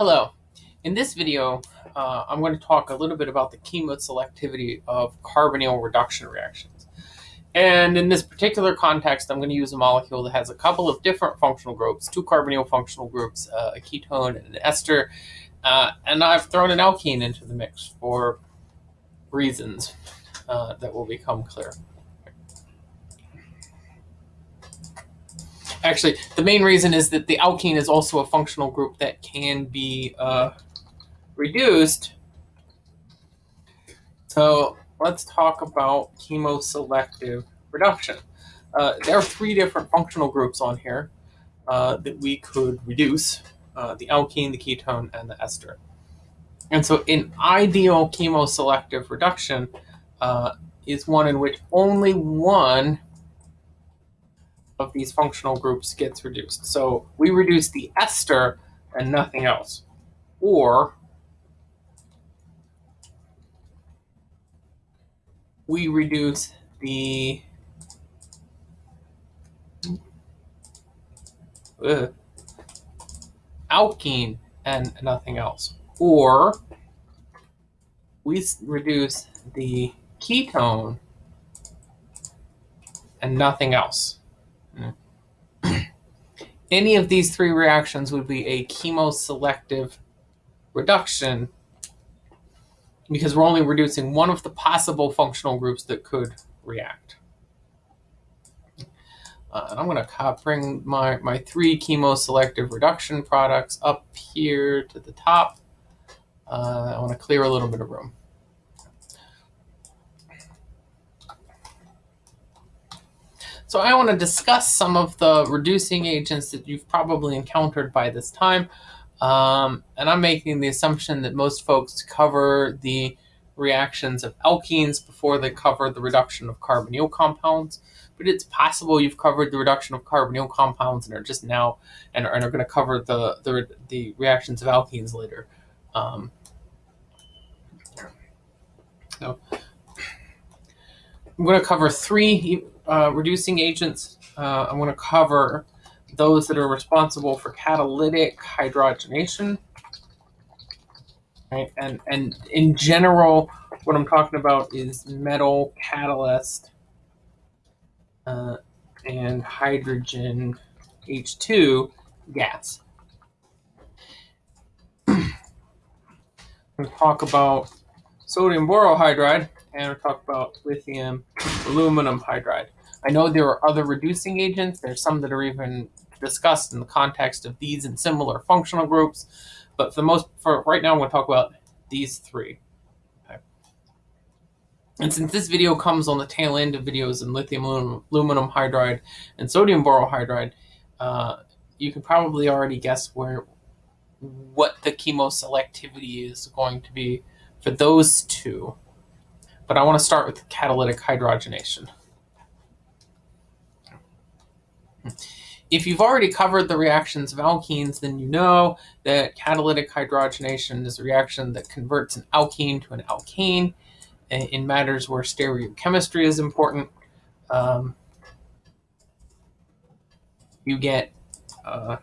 Hello. In this video, uh, I'm going to talk a little bit about the chemoselectivity of carbonyl reduction reactions. And in this particular context, I'm going to use a molecule that has a couple of different functional groups, two carbonyl functional groups, uh, a ketone and an ester, uh, and I've thrown an alkene into the mix for reasons uh, that will become clear. Actually, the main reason is that the alkene is also a functional group that can be uh, reduced. So let's talk about chemoselective reduction. Uh, there are three different functional groups on here uh, that we could reduce, uh, the alkene, the ketone, and the ester. And so an ideal chemoselective reduction uh, is one in which only one of these functional groups gets reduced. So we reduce the ester and nothing else. Or we reduce the uh, alkene and nothing else. Or we reduce the ketone and nothing else. Any of these three reactions would be a chemoselective reduction because we're only reducing one of the possible functional groups that could react. Uh, I'm going to bring my, my three chemoselective reduction products up here to the top. Uh, I want to clear a little bit of room. So I want to discuss some of the reducing agents that you've probably encountered by this time. Um, and I'm making the assumption that most folks cover the reactions of alkenes before they cover the reduction of carbonyl compounds. But it's possible you've covered the reduction of carbonyl compounds and are just now and are, and are going to cover the, the, the reactions of alkenes later. Um, so I'm going to cover three uh, reducing agents, uh, I'm going to cover those that are responsible for catalytic hydrogenation. Right? And, and in general, what I'm talking about is metal catalyst uh, and hydrogen H2 gas. I'm talk about sodium borohydride and we'll talk about lithium aluminum hydride. I know there are other reducing agents. There's some that are even discussed in the context of these and similar functional groups. But for the most, for right now, I'm going to talk about these three. And since this video comes on the tail end of videos in lithium aluminum hydride and sodium borohydride, uh, you can probably already guess where what the chemoselectivity is going to be for those two. But I want to start with catalytic hydrogenation. If you've already covered the reactions of alkenes, then you know that catalytic hydrogenation is a reaction that converts an alkene to an alkane in matters where stereochemistry is important. Um, you get uh,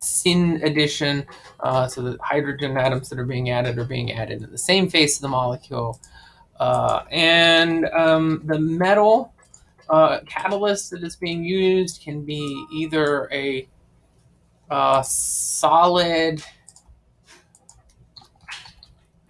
syn addition, uh, so the hydrogen atoms that are being added are being added in the same face of the molecule. Uh, and um, the metal uh, catalyst that is being used can be either a uh, solid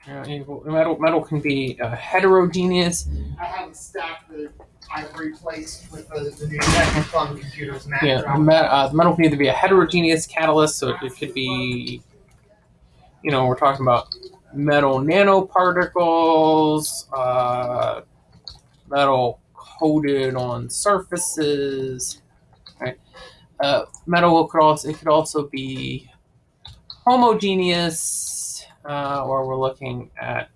uh, metal, metal can be uh, heterogeneous. I haven't stacked the I've replaced with the, the new Technic computers. yeah, uh, the metal can either be a heterogeneous catalyst, so it could be, you know, we're talking about metal nanoparticles, uh, metal coated on surfaces. Right? Uh, metal could also it could also be homogeneous, uh, or we're looking at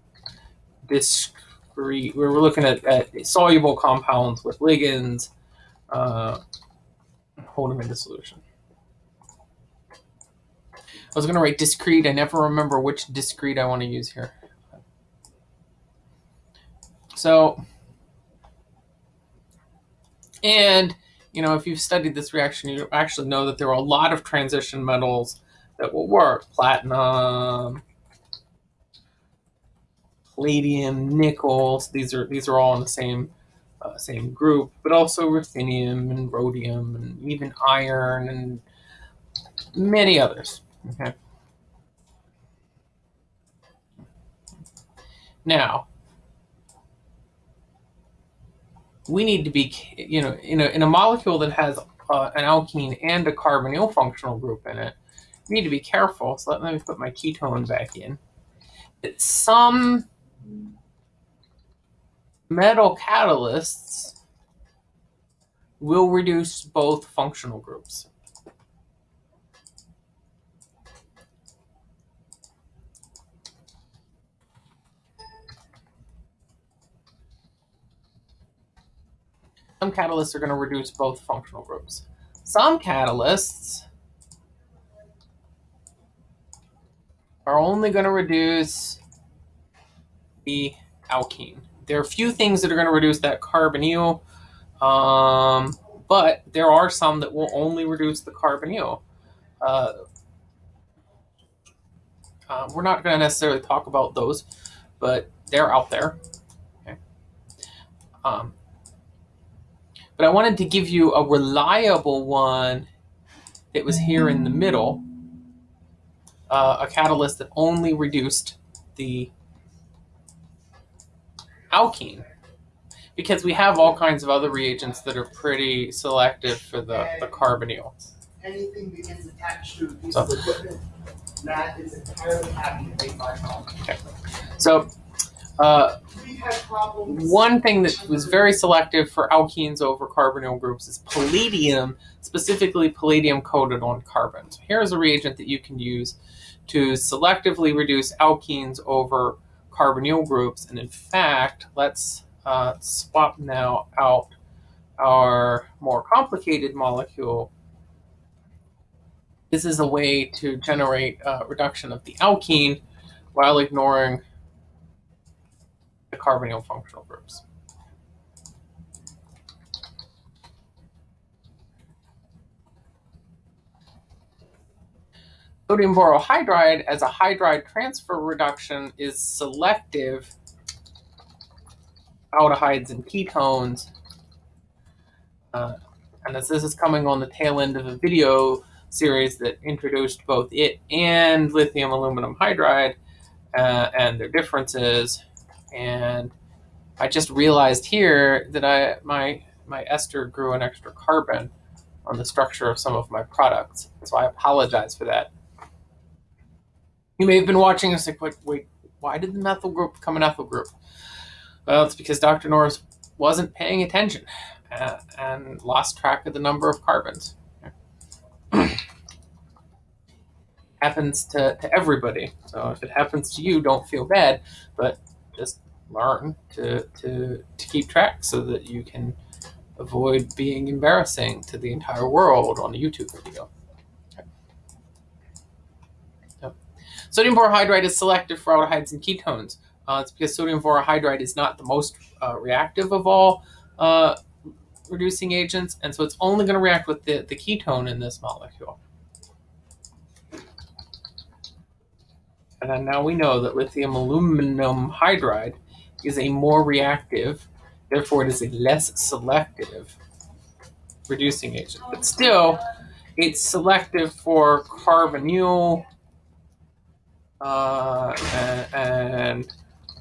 discrete. We're looking at, at soluble compounds with ligands. Uh, hold them into solution. I was going to write discrete. I never remember which discrete I want to use here. So, and, you know, if you've studied this reaction, you actually know that there are a lot of transition metals that will work. Platinum, palladium, nickel. These are these are all in the same uh, same group, but also ruthenium and rhodium and even iron and many others. Okay. Now, we need to be, you know, in a, in a molecule that has uh, an alkene and a carbonyl functional group in it, we need to be careful. So let, let me put my ketone back in. That some metal catalysts will reduce both functional groups. Some catalysts are going to reduce both functional groups. Some catalysts are only going to reduce the alkene. There are a few things that are going to reduce that carbonyl, um, but there are some that will only reduce the carbonyl. Uh, uh, we're not going to necessarily talk about those, but they're out there. Okay. Um, but I wanted to give you a reliable one that was here in the middle, uh, a catalyst that only reduced the alkene. Because we have all kinds of other reagents that are pretty selective for the, the carbonyl. Anything that gets attached to a piece So- of equipment, that is entirely happy to make my call. So uh. One thing that was very selective for alkenes over carbonyl groups is palladium, specifically palladium coated on carbon. So here's a reagent that you can use to selectively reduce alkenes over carbonyl groups. And in fact, let's uh, swap now out our more complicated molecule. This is a way to generate a reduction of the alkene while ignoring the carbonyl functional groups. Sodium borohydride as a hydride transfer reduction is selective aldehydes and ketones. Uh, and as this is coming on the tail end of a video series that introduced both it and lithium aluminum hydride uh, and their differences, and I just realized here that I my my ester grew an extra carbon on the structure of some of my products. So I apologize for that. You may have been watching us like, wait, wait why did the methyl group become an ethyl group? Well, it's because Dr. Norris wasn't paying attention uh, and lost track of the number of carbons. happens to, to everybody. So if it happens to you, don't feel bad, but just learn to, to, to keep track so that you can avoid being embarrassing to the entire world on a YouTube video. Okay. So, sodium borohydride is selective for aldehydes and ketones. Uh, it's because sodium borohydride is not the most uh, reactive of all uh, reducing agents, and so it's only going to react with the, the ketone in this molecule. And now we know that lithium aluminum hydride is a more reactive, therefore it is a less selective reducing agent. But still, it's selective for carbonyl uh, and, and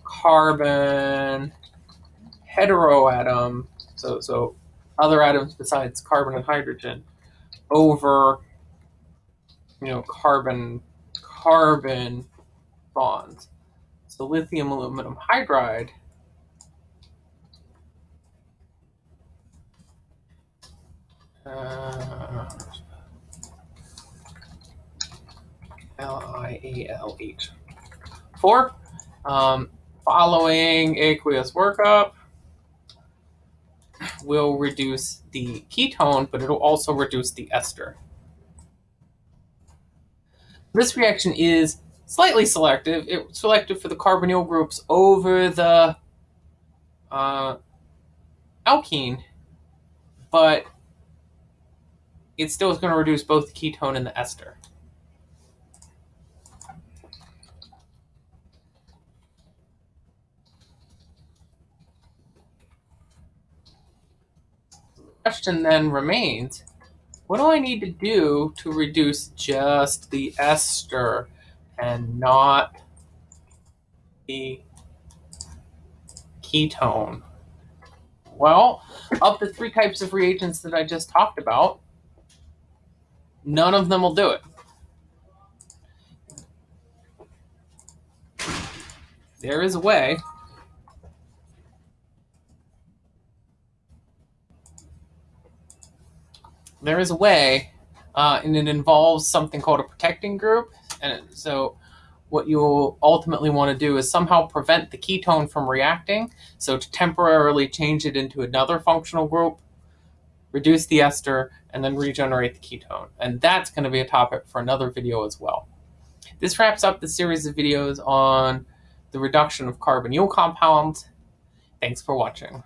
carbon heteroatom, so so other atoms besides carbon and hydrogen, over you know carbon carbon bonds. So lithium aluminum hydride uh, L-I-A-L-H. Four, um, following aqueous workup will reduce the ketone, but it'll also reduce the ester. This reaction is slightly selective. It selective for the carbonyl groups over the uh, alkene, but it still is going to reduce both the ketone and the ester. The question then remains, what do I need to do to reduce just the ester and not the ketone? Well, of the three types of reagents that I just talked about, none of them will do it. There is a way there is a way, uh, and it involves something called a protecting group. And so, what you'll ultimately want to do is somehow prevent the ketone from reacting. So, to temporarily change it into another functional group, reduce the ester, and then regenerate the ketone. And that's going to be a topic for another video as well. This wraps up the series of videos on the reduction of carbonyl compounds. Thanks for watching.